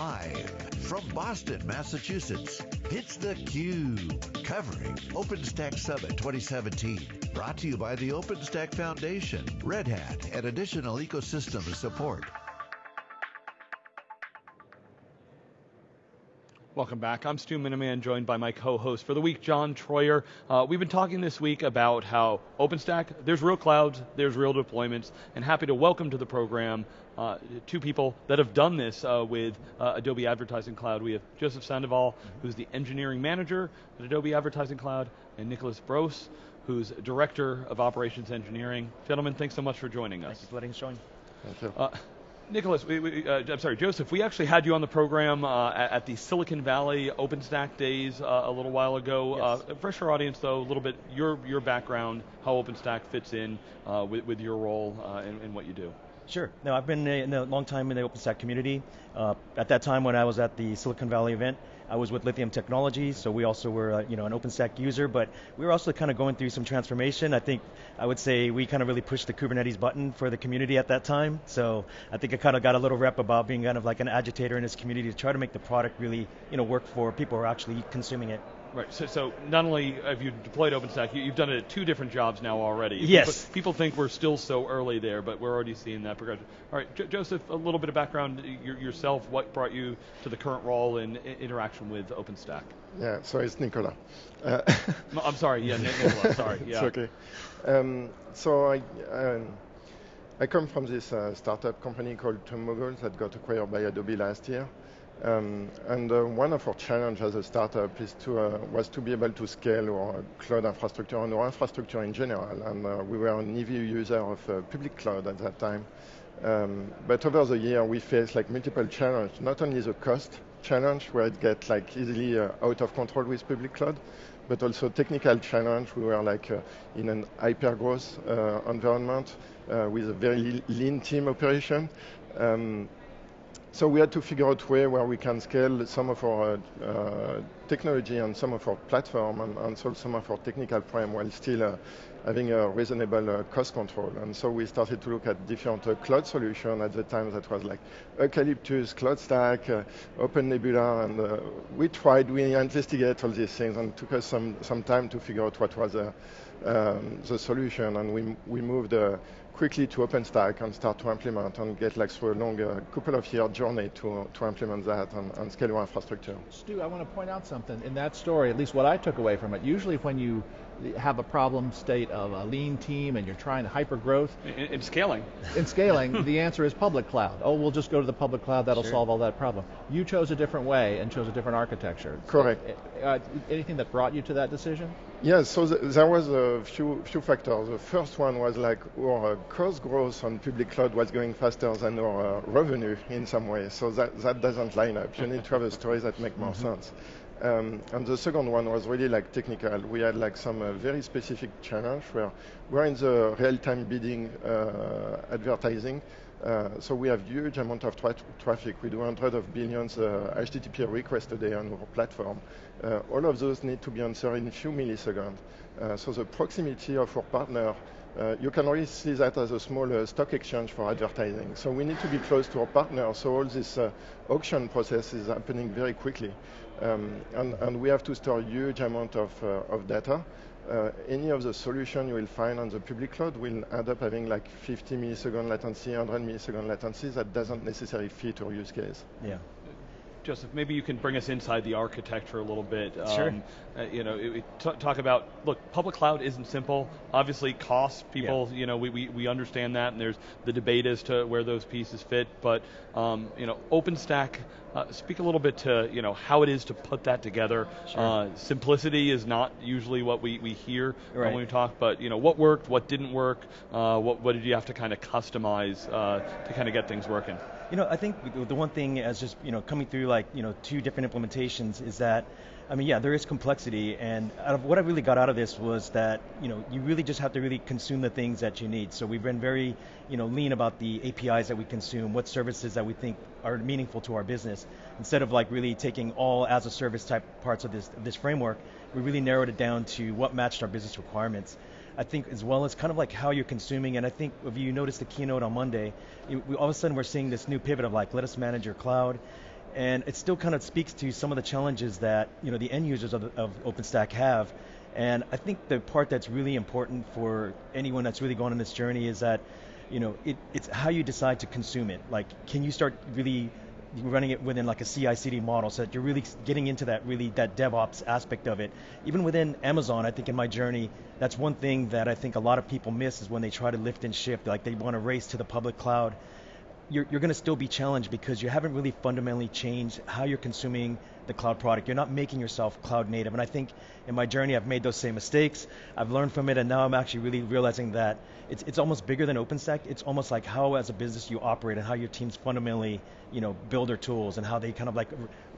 Live from Boston, Massachusetts, it's theCUBE, covering OpenStack Summit 2017. Brought to you by the OpenStack Foundation, Red Hat, and additional ecosystem support. Welcome back. I'm Stu Miniman, joined by my co-host for the week, John Troyer. Uh, we've been talking this week about how OpenStack, there's real clouds, there's real deployments, and happy to welcome to the program uh, two people that have done this uh, with uh, Adobe Advertising Cloud. We have Joseph Sandoval, who's the engineering manager at Adobe Advertising Cloud, and Nicholas Brousse, who's Director of Operations Engineering. Gentlemen, thanks so much for joining us. Thanks for letting us join. Thank you. Uh, Nicholas, we, we, uh, I'm sorry, Joseph, we actually had you on the program uh, at, at, the Silicon Valley OpenStack days uh, a little while ago. Yes. Uh, fresh our audience though, a little bit, your, your background, how OpenStack fits in uh, with, with your role and, and what you do. Sure. No, I've been in a long time in the OpenStack community. Uh, at that time when I was at the Silicon Valley event, I was with Lithium Technologies, so we also were uh, you know, an OpenStack user, but we were also kind of going through some transformation. I think I would say we kind of really pushed the Kubernetes button for the community at that time. So I think I kind of got a little rep about being kind of like an agitator in this community to try to make the product really you know, work for people who are actually consuming it. Right, so, so not only have you deployed OpenStack, you, have done it at two different jobs now already. Yes. People, people, think we're still so early there, but we're already seeing that progression. All right, J Joseph, a little bit of background yourself, what brought you to the current role in interaction with OpenStack? Yeah, so it's Nicola. Uh, I'm sorry, yeah, Nicola, sorry. Yeah. It's okay. Um, so I, um, I come from this uh, startup company called TubeMogul that got acquired by Adobe last year. Um, and uh, one of our challenges as a startup is to, uh, was to be able to scale our cloud infrastructure and our infrastructure in general. And uh, we were an heavy user of uh, public cloud at that time. Um, but over the year, we faced like multiple challenges, not only the cost challenge, where it gets like easily uh, out of control with public cloud, but also technical challenge. We were like uh, in an hyper-growth environment with a very lean team operation. Um, so we had to figure out way where we can scale some of our uh, technology and some of our platform and, and, solve some of our technical problem while still uh, having a reasonable uh, cost control. And so we started to look at different uh, cloud solutions at the time that was like Eucalyptus, CloudStack, uh, Open Nebula, and uh, we tried, we investigated all these things and took us some, some time to figure out what was um, the solution and we, we moved quickly to OpenStack and start to implement and get like through a long uh, couple of year journey to, to implement that and, and scale our infrastructure. Stu, I want to point out something. In that story, at least what I took away from it, usually when you have a problem state of a lean team and you're trying to hyper growth. In, in scaling. In scaling, the answer is public cloud. Oh, we'll just go to the public cloud, that'll sure. solve all that problem. You chose a different way and chose a different architecture. Correct. Uh, anything that brought you to that decision? Yes, so th there was a few few factors. The first one was like our cost growth on public cloud was going faster than our uh, revenue in some way. So that, that doesn't line up. You need to have a story that make more mm -hmm. sense. Um, and the second one was really like technical. We had like some uh, very specific challenge where we're in the real-time bidding uh, advertising. Uh, so we have huge amount of tra traffic. We do hundreds of billions HTTP uh, requests a day on our platform. Uh, all of those need to be answered in a few milliseconds. Uh, so the proximity of our partner uh, you can really see that as a small uh, stock exchange for advertising. So we need to be close to our partners. so all this uh, auction process is happening very quickly. Um, and, and, we have to store huge amount of, uh, of data. Uh, any of the solution you will find on the public cloud will end up having like 50 millisecond latency, 100 millisecond latency that doesn't necessarily fit our use case. Yeah. Joseph, maybe you can bring us inside the architecture a little bit. Sure. Um, uh, you know, it, talk about, look, public cloud isn't simple. Obviously, cost, people, yeah. you know, we, we, we understand that, and there's the debate as to where those pieces fit, but, um, you know, OpenStack, uh, speak a little bit to, you know, how it is to put that together. Sure. Uh, simplicity is not usually what we, we hear right. when we talk, but, you know, what worked, what didn't work, uh, what, what did you have to kind of customize uh, to kind of get things working? You know, I think the one thing as just, you know, coming through like, you know, two different implementations is that, I mean, yeah, there is complexity, and out of what I really got out of this was that, you know, you really just have to really consume the things that you need. So we've been very, you know, lean about the APIs that we consume, what services that we think are meaningful to our business. Instead of like really taking all as a service type parts of this, of this framework, we really narrowed it down to what matched our business requirements. I think as well as kind of like how you're consuming, and I think if you notice the keynote on Monday, it, we, all of a sudden we're seeing this new pivot of like, let us manage your cloud, and it still kind of speaks to some of the challenges that you know the end users of, of OpenStack have. And I think the part that's really important for anyone that's really going on this journey is that, you know, it, it's how you decide to consume it. Like, can you start really running it within like a CI/CD model, so that you're really getting into that really that DevOps aspect of it. Even within Amazon, I think in my journey, that's one thing that I think a lot of people miss is when they try to lift and shift, like they want to race to the public cloud. You're, you're going to still be challenged because you haven't really fundamentally changed how you're consuming the cloud product. You're not making yourself cloud native. And I think in my journey, I've made those same mistakes. I've learned from it, and now I'm actually really realizing that it's, it's almost bigger than OpenStack. It's almost like how, as a business, you operate and how your teams fundamentally, you know, build their tools and how they kind of like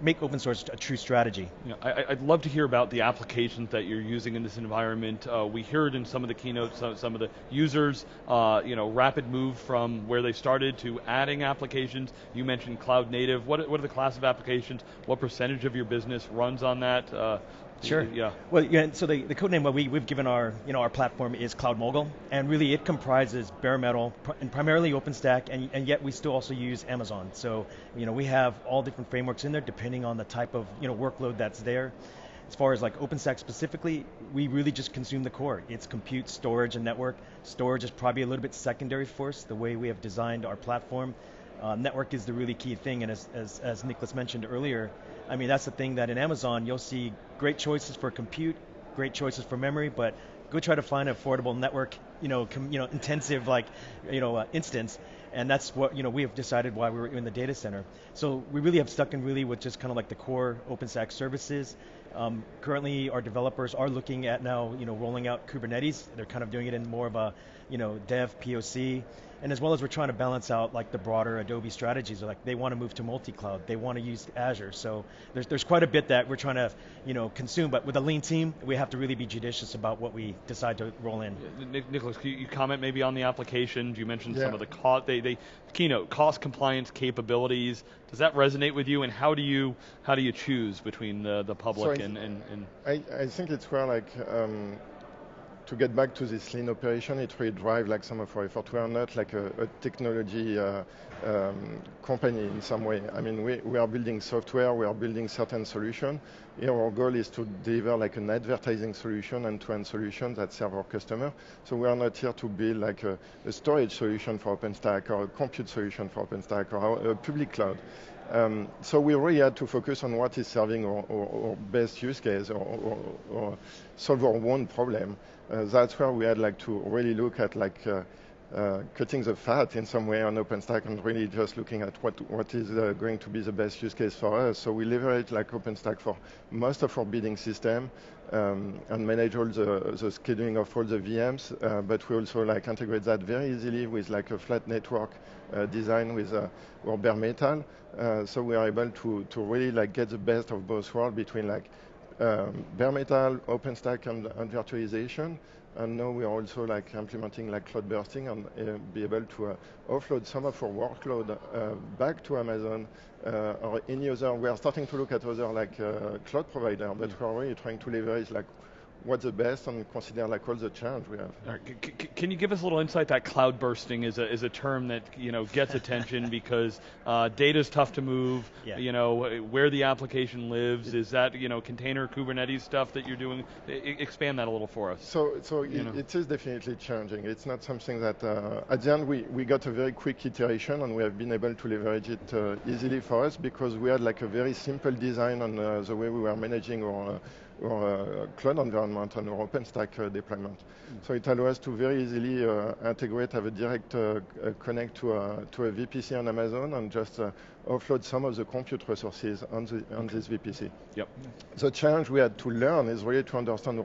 make open source a true strategy. Yeah, I, would love to hear about the applications that you're using in this environment. Uh, we heard in some of the keynotes, some, some of the users, uh, you know, rapid move from where they started to adding applications. You mentioned cloud native. What, what are the class of applications? What percentage of your business runs on that? Uh, Sure. Yeah. Well, yeah. So the, the code name we we've given our you know our platform is Cloud Mogul, and really it comprises bare metal pr- and primarily OpenStack, and and yet we still also use Amazon. So you know we have all different frameworks in there depending on the type of you know workload that's there. As far as like OpenStack specifically, we really just consume the core. It's compute, storage, and network. Storage is probably a little bit secondary for us, the way we have designed our platform. Uh, network is the really key thing, and as, as, as Nicholas mentioned earlier, I mean, that's the thing that in Amazon, you'll see great choices for compute, great choices for memory, but go try to find an affordable network, you know, com, you know, intensive like, you know, uh, instance, and that's what you know we have decided why we were in the data center. So we really have stuck in really with just kind of like the core OpenStack services. Um, currently, our developers are looking at now, you know, rolling out Kubernetes. They're kind of doing it in more of a, you know, dev POC and as well as we're trying to balance out like the broader Adobe strategies. Like they want to move to multi-cloud, they want to use Azure. So there's there's quite a bit that we're trying to you know consume. But with a lean team, we have to really be judicious about what we decide to roll in. Nicholas, can you comment maybe on the applications? You mentioned yeah. some of the cost. They, they keynote cost compliance capabilities. Does that resonate with you? And how do you how do you choose between the the public so and, and, and I, I think it's where like. Um, to get back to this lean operation, it really drives like some of our effort. We are not like a, a technology uh, um, company in some way. I mean, we, we are building software, we are building certain solution. Here our goal is to deliver like an advertising solution and to-end solution that serve our customer. So we are not here to build like a, a storage solution for OpenStack or a compute solution for OpenStack or a public cloud. Um, so we really had to focus on what is serving our, our, our best use case or, or, or, solve our one problem. Uh, that's where we had like to really look at like uh, uh, cutting the fat in some way on OpenStack and really just looking at what what is uh, going to be the best use case for us. So we leverage like OpenStack for most of our bidding system um, and manage all the, the scheduling of all the VMs, uh, but we also like integrate that very easily with like a flat network uh, design with uh, our bare metal. Uh, so we are able to, to really like get the best of both worlds between like um, bare metal, OpenStack, and, and, virtualization. And now we are also like implementing like cloud bursting and uh, be able to uh, offload some of our workload uh, back to Amazon uh, or any other. We are starting to look at other like uh, cloud provider, but mm. we're really trying to leverage like what's the best and consider like all the challenge we have. Right. can you give us a little insight that cloud bursting is a, is a term that you know gets attention because uh, data is tough to move. Yeah. You know where the application lives. Is that you know container Kubernetes stuff that you're doing? I, expand that a little for us. So so it, it is definitely challenging. It's not something that uh, at the end we, we got a very quick iteration and we have been able to leverage it uh, easily for us because we had like a very simple design on uh, the way we were managing our uh, or uh, cloud environment and or OpenStack uh, deployment. Mm. So it allows us to very easily uh, integrate, have a direct connect to a, to a VPC on Amazon and just offload some of the compute resources on, the, on this VPC. Yep. The challenge we had to learn is really to understand our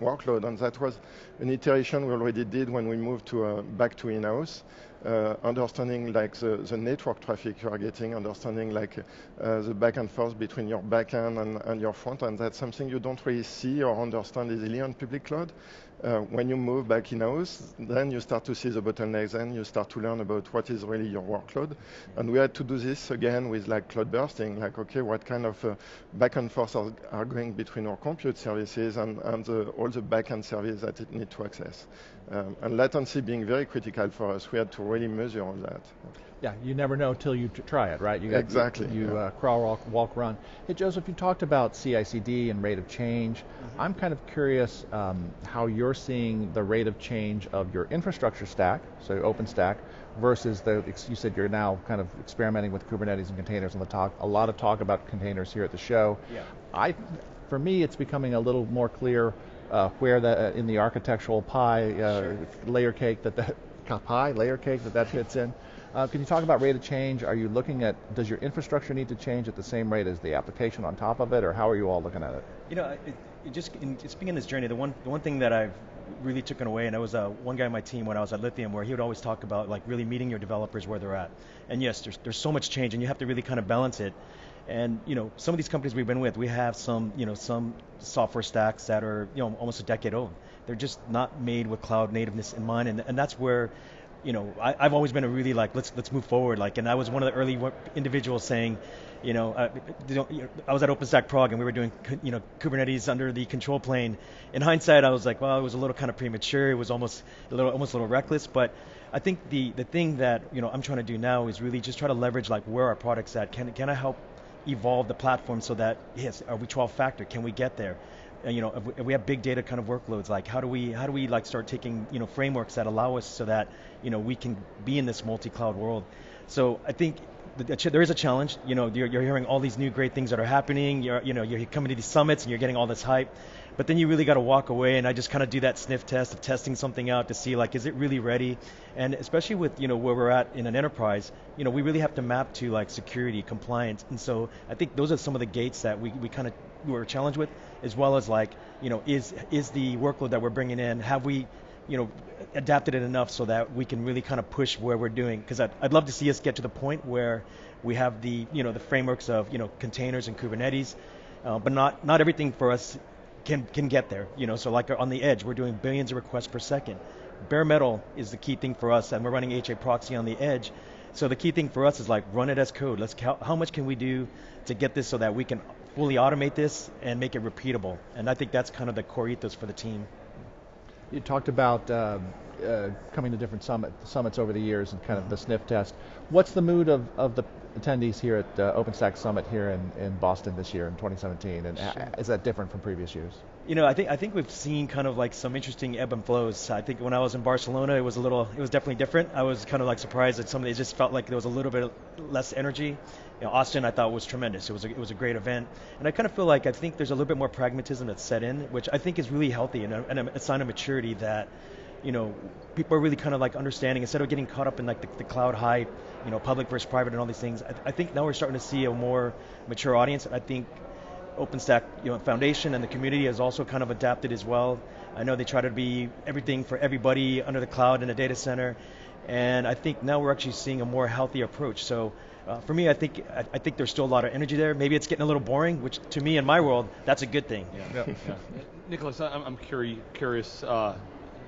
workload, and that was an iteration we already did when we moved to uh, back to in-house uh, understanding like the, the, network traffic you are getting, understanding like uh, the back and forth between your backend and, and your front end. That's something you don't really see or understand easily on public cloud. Uh, when you move back in-house, then you start to see the bottlenecks and you start to learn about what is really your workload. And we had to do this again with like cloud bursting, like, okay, what kind of uh, back and forth are, are, going between our compute services and, and the, all the backend services that it need to access. Um, and latency being very critical for us, we had to really measure all that. Yeah, you never know till you try it, right? You got, exactly. You, you yeah. uh, crawl, walk, walk, run. Hey, Joseph, you talked about CI/CD and rate of change. Mm-hmm. I'm kind of curious um, how you're seeing the rate of change of your infrastructure stack, so OpenStack, versus the. You said you're now kind of experimenting with Kubernetes and containers on the talk. A lot of talk about containers here at the show. Yeah. I, for me, it's becoming a little more clear uh, where that uh, in the architectural pie uh, sure. layer cake that that pie layer cake that that fits in. Uh, can you talk about rate of change? Are you looking at, does your infrastructure need to change at the same rate as the application on top of it, or how are you all looking at it? You know, it, it just, in, in this journey, the one, the one thing that I've really taken away, and I was uh, one guy on my team when I was at Lithium, where he would always talk about like really meeting your developers where they're at. And yes, there's, there's so much change, and you have to really kind of balance it. And you know, some of these companies we've been with, we have some, you know, some software stacks that are, you know, almost a decade old. They're just not made with cloud nativeness in mind, and, and that's where you know, I, have always been a really like let's let's move forward. Like, and I was one of the early individuals saying, you know, uh, I was at OpenStack Prague and we were doing you know Kubernetes under the control plane. In hindsight, I was like, well, it was a little kind of premature. It was almost a little almost a little reckless. But I think the the thing that you know I'm trying to do now is really just try to leverage like where our products at. Can can I help evolve the platform so that yes, are we 12 factor? Can we get there? Uh, you know, if we, if we, have big data kind of workloads, like how do we how do we like start taking you know frameworks that allow us so that you know we can be in this multi-cloud world. So I think there is a challenge. You know, you're, you're, hearing all these new great things that are happening. You're you know you're coming to these summits and you're getting all this hype, but then you really got to walk away. And I just kind of do that sniff test of testing something out to see like is it really ready? And especially with you know where we're at in an enterprise, you know we really have to map to like security, compliance, and so I think those are some of the gates that we, we kind of were challenged with as well as like, you know, is is the workload that we're bringing in, have we, you know, adapted it enough so that we can really kind of push where we're doing? Because I'd, I'd love to see us get to the point where we have the, you know, the frameworks of, you know, containers and Kubernetes, uh, but not not everything for us can can get there. You know, so like on the edge, we're doing billions of requests per second. Bare metal is the key thing for us, and we're running HA proxy on the edge. So the key thing for us is like run it as code. Let's how, how much can we do to get this so that we can fully automate this and make it repeatable. And I think that's kind of the core ethos for the team. You talked about uh, uh, coming to different summit, summits over the years and kind of the sniff test. What's the mood of, of the attendees here at uh, OpenStack Summit here in, in Boston this year in 2017? And sure. is that different from previous years? You know, I think I think we've seen kind of like some interesting ebb and flows. I think when I was in Barcelona, it was a little, it was definitely different. I was kind of like surprised that some of it just felt like there was a little bit less energy you know, Austin I thought was tremendous. It was a, it was a great event, and I kind of feel like I think there's a little bit more pragmatism that's set in, which I think is really healthy and a, and a sign of maturity that you know, people are really kind of like understanding instead of getting caught up in like the, the cloud hype, you know, public versus private and all these things. I, I, think now we're starting to see a more mature audience. I think OpenStack, you know, Foundation and the community has also kind of adapted as well. I know they try to be everything for everybody under the cloud in a data center, and I think now we're actually seeing a more healthy approach. So uh, for me, I think I, I, think there's still a lot of energy there. Maybe it's getting a little boring, which to me in my world, that's a good thing. Yeah. yeah. yeah. Nicholas, I'm, I'm curious. curious uh,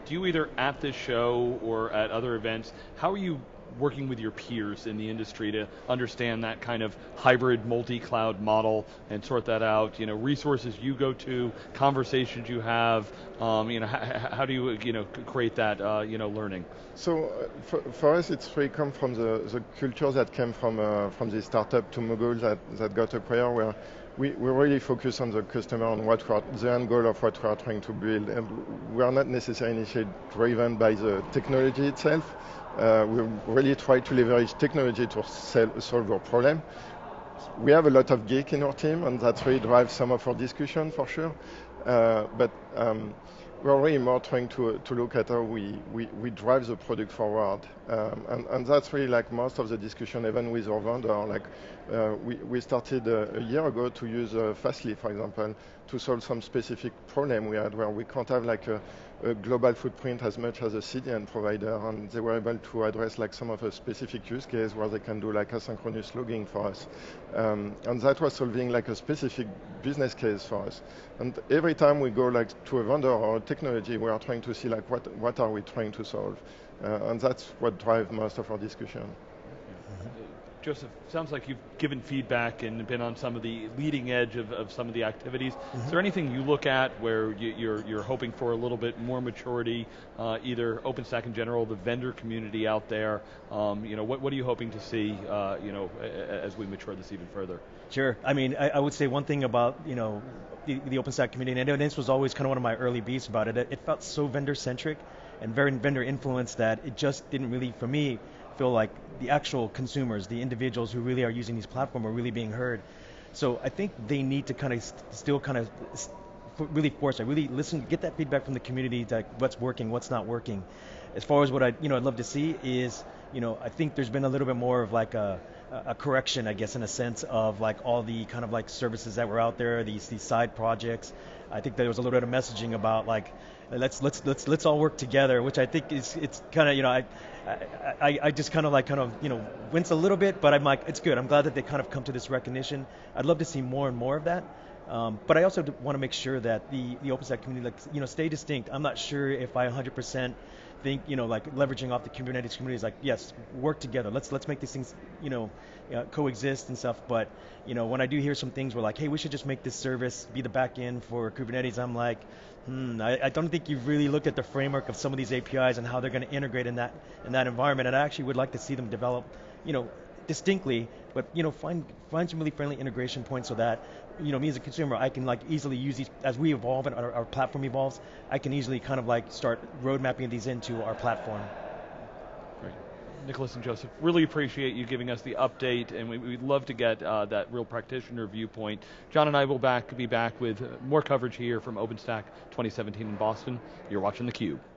do you either at this show or at other events, how are you working with your peers in the industry to understand that kind of hybrid multi-cloud model and sort that out? You know, resources you go to, conversations you have. Um, you know, how, do you you know create that uh, you know learning? So uh, for, for, us, it's really come from the, the culture that came from uh, from the startup TubeMogul that that got acquired where we, we really focus on the customer and what are, the end goal of what we are trying to build. And we are not necessarily driven by the technology itself. Uh, we really try to leverage technology to sell, solve our problem. We have a lot of geek in our team, and that really drives some of our discussion for sure. Uh, but um, we're really more trying to, to look at how we, we, we drive the product forward. Um, and, and that's really like most of the discussion, even with our vendor. Like uh, we, we started uh, a year ago to use uh, Fastly, for example, to solve some specific problem we had where we can't have like a, a global footprint as much as a CDN provider, and they were able to address like some of the specific use case where they can do like asynchronous logging for us, um, and that was solving like a specific business case for us. And every time we go like to a vendor or a technology, we are trying to see like what what are we trying to solve, uh, and that's what drives most of our discussion. Joseph, sounds like you've given feedback and been on some of the leading edge of, of some of the activities. Mm-hmm. Is there anything you look at where you, are you're, you're hoping for a little bit more maturity, uh, either OpenStack in general, the vendor community out there? Um, you know, what, what are you hoping to see, uh, you know, as we mature this even further? Sure. I mean, I, I would say one thing about, you know, the, the OpenStack community, and this was always kind of one of my early beefs about it. It felt so vendor centric and very vendor influenced that it just didn't really, for me, feel like the actual consumers, the individuals who really are using these platforms are really being heard. So I think they need to kind of st- still kind of st- really force it, really listen, get that feedback from the community, like what's working, what's not working. As far as what I, you know, I'd love to see is, you know, I think there's been a little bit more of like a, a correction, I guess, in a sense of like all the kind of like services that were out there, these these side projects. I think there was a little bit of messaging about like let's let's let's let's all work together, which I think is it's kind of you know I I, I just kind of like kind of you know wince a little bit, but I'm like it's good. I'm glad that they kind of come to this recognition. I'd love to see more and more of that. Um, but I also want to make sure that the the OpenStack community like you know stay distinct. I'm not sure if I 100% think you know like leveraging off the Kubernetes community is like yes work together. Let's let's make these things you know uh, coexist and stuff. But you know when I do hear some things where like hey we should just make this service be the back end for Kubernetes, I'm like hmm, I, I, don't think you've really looked at the framework of some of these APIs and how they're going to integrate in that in that environment. And I actually would like to see them develop, you know, distinctly, but you know, find find some really friendly integration points so that you know, me as a consumer, I can like easily use these as we evolve and our, our platform evolves. I can easily kind of like start road mapping these into our platform. Nicholas and Joseph, really appreciate you giving us the update, and we, would love to get uh, that real practitioner viewpoint. John and I will back be back with more coverage here from OpenStack 2017 in Boston. You're watching theCUBE.